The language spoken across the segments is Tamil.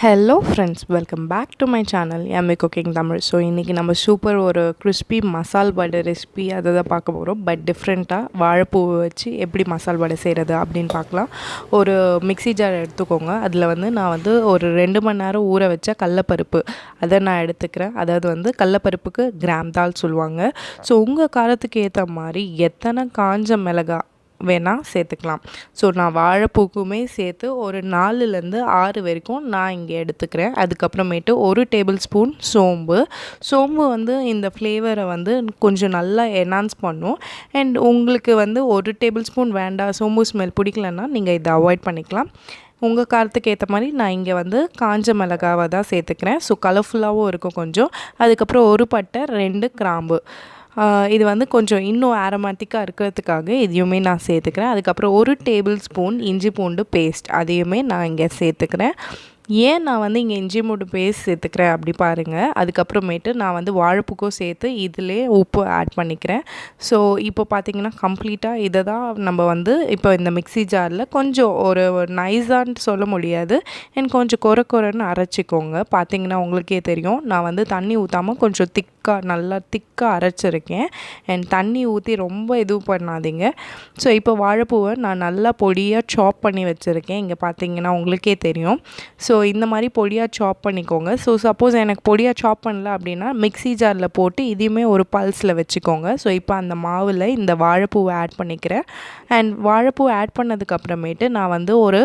Hello friends welcome back to my channel MA cooking Tamil so இன்றைக்கி நம்ம சூப்பர் ஒரு கிறிஸ்பி மசால் வடை ரெசிபி அதை தான் பார்க்க போகிறோம் பட் டிஃப்ரெண்ட்டாக வாழைப்பூவை வச்சு எப்படி மசால் வடை செய்கிறது அப்படின்னு பார்க்கலாம். ஒரு மிக்ஸி ஜார் எடுத்துக்கோங்க. அதில் வந்து நான் வந்து ஒரு ரெண்டு மணி நேரம் ஊற வச்ச கடலப்பருப்பு. அதை நான் எடுத்துக்கிறேன். அதாவது வந்து கடலப்பருப்புக்கு கிராம் தால் சொல்லுவாங்க. ஸோ உங்கள் காரத்துக்கு ஏற்ற மாதிரி எத்தனை காஞ்ச மிளகா வேணால் சேர்த்துக்கலாம். ஸோ நான் வாழைப்பூக்குமே சேர்த்து ஒரு நாலுலேருந்து ஆறு வரைக்கும் நான் இங்கே எடுத்துக்கிறேன். அதுக்கப்புறமேட்டு ஒரு டேபிள் ஸ்பூன் சோம்பு. சோம்பு வந்து இந்த ஃப்ளேவரை வந்து கொஞ்சம் நல்லா என்ஹான்ஸ் பண்ணும். அண்ட் உங்களுக்கு வந்து ஒரு டேபிள் ஸ்பூன் வேண்டாம் சோம்பு ஸ்மெல் பிடிக்கலன்னா நீங்கள் இதை அவாய்ட் பண்ணிக்கலாம். உங்கள் காரத்துக்கு ஏற்ற மாதிரி நான் இங்கே வந்து காஞ்ச மிளகாவை தான் சேர்த்துக்கிறேன். ஸோ கலர்ஃபுல்லாகவும் இருக்கும் கொஞ்சம். அதுக்கப்புறம் ஒரு பட்டை ரெண்டு கிராம்பு. இது வந்து கொஞ்சம் இன்னும் ஆரோமேட்டிக்காக இருக்கிறதுக்காக இதையுமே நான் சேர்த்துக்கிறேன். அதுக்கப்புறம் ஒரு டேபிள் ஸ்பூன் இஞ்சி பூண்டு பேஸ்ட் அதையுமே நான் இங்கே சேர்த்துக்கிறேன். ஏன் நான் வந்து இங்கே இஞ்சி மூடு பேஸ்ட் சேர்த்துக்கிறேன் அப்படி பாருங்கள் அதுக்கப்புறமேட்டு நான் வந்து வாழைப்பூக்கும் சேர்த்து இதிலே உப்பு ஆட் பண்ணிக்கிறேன். ஸோ இப்போ பார்த்தீங்கன்னா கம்ப்ளீட்டாக இதை தான் நம்ம வந்து இப்போ இந்த மிக்ஸி ஜாரில் கொஞ்சம் ஒரு நைஸான்னு சொல்ல முடியாது. என் கொஞ்சம் குறை குறைன்னு அரைச்சிக்கோங்க. பார்த்தீங்கன்னா உங்களுக்கே தெரியும். நான் வந்து தண்ணி ஊற்றாமல் கொஞ்சம் திக்காக நல்லா திக்காக அரைச்சிருக்கேன். அண்ட் தண்ணி ஊற்றி ரொம்ப இது பண்ணாதீங்க. ஸோ இப்போ வாழைப்பூவை நான் நல்லா பொடியாக சாப் பண்ணி வச்சுருக்கேன். இங்கே பார்த்தீங்கன்னா உங்களுக்கே தெரியும். ஸோ இந்த மாதிரி பொடியாக சாப் பண்ணிக்கோங்க. ஸோ சப்போஸ் எனக்கு பொடியாக சாப் பண்ணல அப்படின்னா மிக்ஸி ஜாரில் போட்டு இதையுமே ஒரு பல்ஸில் வச்சுக்கோங்க. ஸோ இப்போ அந்த மாவில் இந்த வாழைப்பூவை ஆட் பண்ணிக்கிறேன். அண்ட் வாழைப்பூ ஆட் பண்ணதுக்கப்புறமேட்டு நான் வந்து ஒரு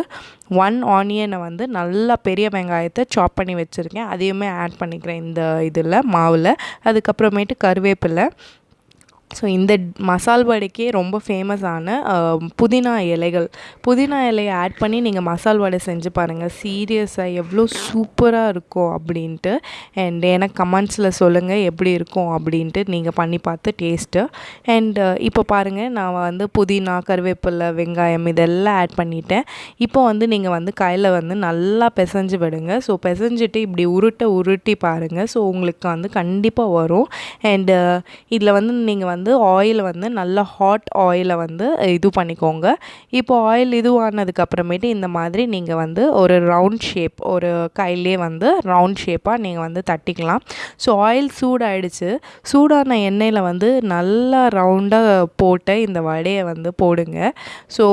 ஒன் ஆனியனை வந்து நல்லா பெரிய வெங்காயத்தை சாப் பண்ணி வச்சுருக்கேன். அதையுமே ஆட் பண்ணிக்கிறேன் இந்த இதில் மாவில். அதுக்கப்புறமேட்டு கருவேப்பிலை. ஸோ இந்த மசால் வடைக்கே ரொம்ப ஃபேமஸான புதினா இலைகள். புதினா இலையை ஆட் பண்ணி நீங்கள் மசால் வடை செஞ்சு பாருங்கள் சீரியஸாக எவ்வளோ சூப்பராக இருக்கும் அப்படின்ட்டு. அண்ட் எனக்கு கமெண்ட்ஸில் சொல்லுங்கள் எப்படி இருக்கும் அப்படின்ட்டு நீங்கள் பண்ணி பார்த்து டேஸ்ட்டு அண்ட் இப்போ பாருங்கள் நான் வந்து புதினா கருவேப்பிலை வெங்காயம் இதெல்லாம் ஆட் பண்ணிட்டேன். இப்போ வந்து நீங்கள் வந்து கையில் வந்து நல்லா பிசைஞ்சு விடுங்க. ஸோ பிசைஞ்சிட்டு இப்படி உருட்டை உருட்டி பாருங்கள் ஸோ உங்களுக்கு வந்து கண்டிப்பாக வரும். அண்டு இதில் வந்து நீங்கள் வந்து வந்து ஆயில் வந்து நல்ல ஹாட் ஆயிலை வந்து இது பண்ணிக்கோங்க. இப்போ ஆயில் இதுவானதுக்கப்புறமேட்டு இந்த மாதிரி நீங்கள் வந்து ஒரு ரவுண்ட் ஷேப் ஒரு கையிலே வந்து ரவுண்ட் ஷேப்பாக நீங்கள் வந்து தட்டிக்கலாம். ஸோ ஆயில் சூடாயிடுச்சு. சூடான எண்ணெயில் வந்து நல்லா ரவுண்டாக போட்டு இந்த வடையை வந்து போடுங்க. ஸோ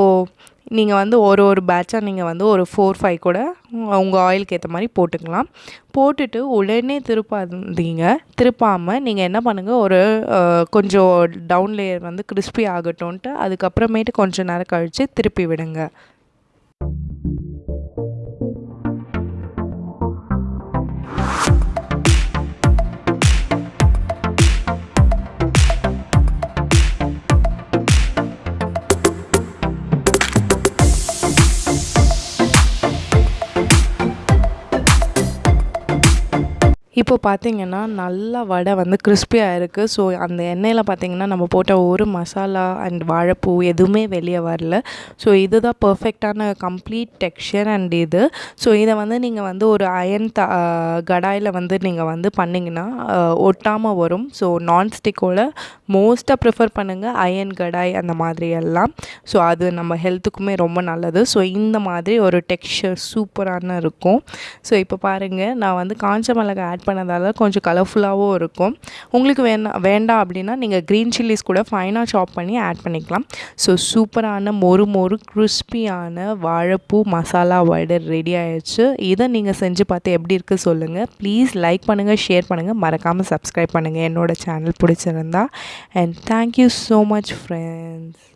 நீங்கள் வந்து ஒரு ஒரு பேட்சாக நீங்கள் வந்து ஒரு ஃபோர் ஃபைவ் கூட உங்கள் ஆயிலுக்கு ஏற்ற மாதிரி போட்டுக்கலாம். போட்டுட்டு உடனே திருப்பாதீங்க. திருப்பாமல் நீங்கள் என்ன பண்ணுங்கள் ஒரு கொஞ்சம் டவுன் லேயர் வந்து கிறிஸ்பி ஆகட்டும்ன்ட்டு அதுக்கப்புறமேட்டு கொஞ்சம் நேரம் கழித்து திருப்பி விடுங்க. இப்போ பார்த்தீங்கன்னா நல்லா வடை வந்து கிறிஸ்பியாக இருக்குது ஸோ அந்த எண்ணெயில் பார்த்தீங்கன்னா நம்ம போட்ட ஒரு மசாலா அண்ட் வாழைப்பூ எதுவுமே வெளியே வரல. ஸோ இதுதான் பர்ஃபெக்டான கம்ப்ளீட் டெக்ஸ்சர் அண்ட் இது. ஸோ இதை வந்து நீங்கள் வந்து ஒரு அயன் த கடாயில் வந்து நீங்கள் வந்து பண்ணிங்கன்னா ஒட்டாமல் வரும். ஸோ நான்ஸ்டிக்கோட மோஸ்ட்டாக ப்ரிஃபர் பண்ணுங்கள் அயன் கடாய் அந்த மாதிரி எல்லாம். ஸோ அது நம்ம ஹெல்த்துக்குமே ரொம்ப நல்லது. ஸோ இந்த மாதிரி ஒரு டெக்ஸ்சர் சூப்பரான இருக்கும். ஸோ இப்போ பாருங்கள் நான் வந்து காஞ்ச மிளகாய் ஆட் பண்ணதால் கொஞ்சம் கலர்ஃபுல்லாகவும் இருக்கும். உங்களுக்கு வேணா வேண்டாம் அப்படின்னா நீங்கள் க்ரீன் சில்லிஸ் கூட ஃபைனாக சாப் பண்ணி ஆட் பண்ணிக்கலாம். ஸோ சூப்பரான மொறு மொறு கிறிஸ்பியான வாழைப்பூ மசாலா வடை ரெடி ஆயிடுச்சு. இதை நீங்கள் செஞ்சு பார்த்து எப்படி இருக்குது சொல்லுங்கள் ப்ளீஸ் லைக் பண்ணுங்கள் ஷேர் பண்ணுங்கள் மறக்காமல் சப்ஸ்கிரைப் பண்ணுங்கள் என்னோடய சேனல் பிடிச்சிருந்தா. And thank you so much friends